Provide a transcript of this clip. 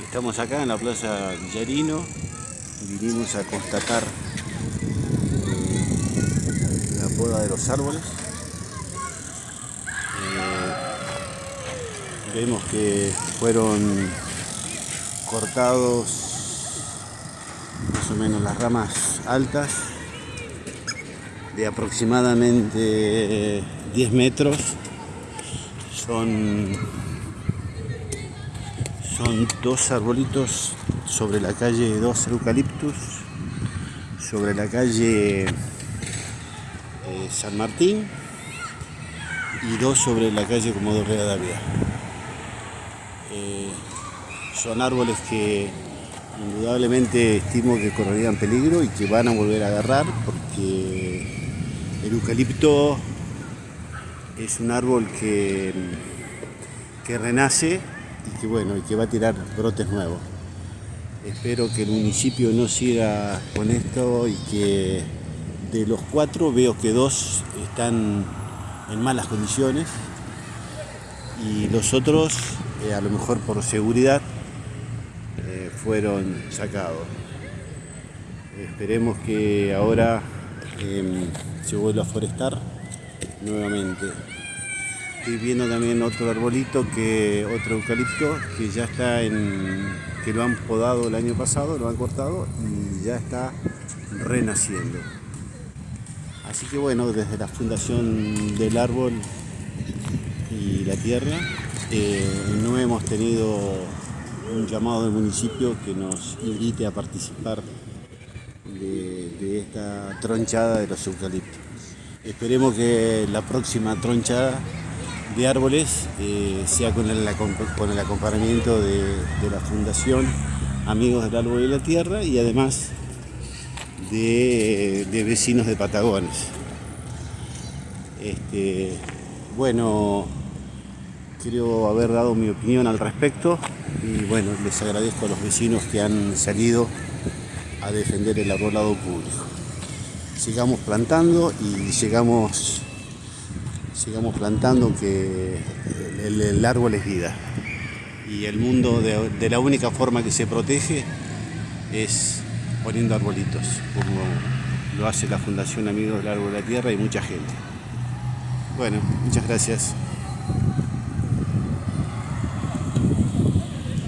Estamos acá en la Plaza Villarino, vinimos a constatar eh, la poda de los árboles. Eh, vemos que fueron cortados más o menos las ramas altas de aproximadamente 10 metros. Son son dos arbolitos sobre la calle, dos eucaliptus, sobre la calle eh, San Martín y dos sobre la calle Comodoro Rivadavia. Eh, son árboles que indudablemente estimo que correrían peligro y que van a volver a agarrar porque el eucalipto es un árbol que, que renace y que bueno, y que va a tirar brotes nuevos. Espero que el municipio no siga con esto y que de los cuatro veo que dos están en malas condiciones y los otros, eh, a lo mejor por seguridad, eh, fueron sacados. Esperemos que ahora em, se vuelva a forestar nuevamente. Estoy viendo también otro arbolito, que otro eucalipto, que ya está en, que lo han podado el año pasado, lo han cortado y ya está renaciendo. Así que bueno, desde la fundación del árbol y la tierra, eh, no hemos tenido un llamado del municipio que nos invite a participar de, de esta tronchada de los eucaliptos. Esperemos que la próxima tronchada de árboles, eh, sea con el, acompañamiento de, la Fundación Amigos del Árbol y la Tierra y además de, vecinos de Patagones. Este, bueno, quiero haber dado mi opinión al respecto y bueno, les agradezco a los vecinos que han salido a defender el arbolado público. Sigamos plantando y sigamos sigamos plantando que el, árbol es vida. Y el mundo de, la única forma que se protege es poniendo arbolitos, como lo hace la Fundación Amigos del Árbol de la Tierra y mucha gente. Bueno, muchas gracias.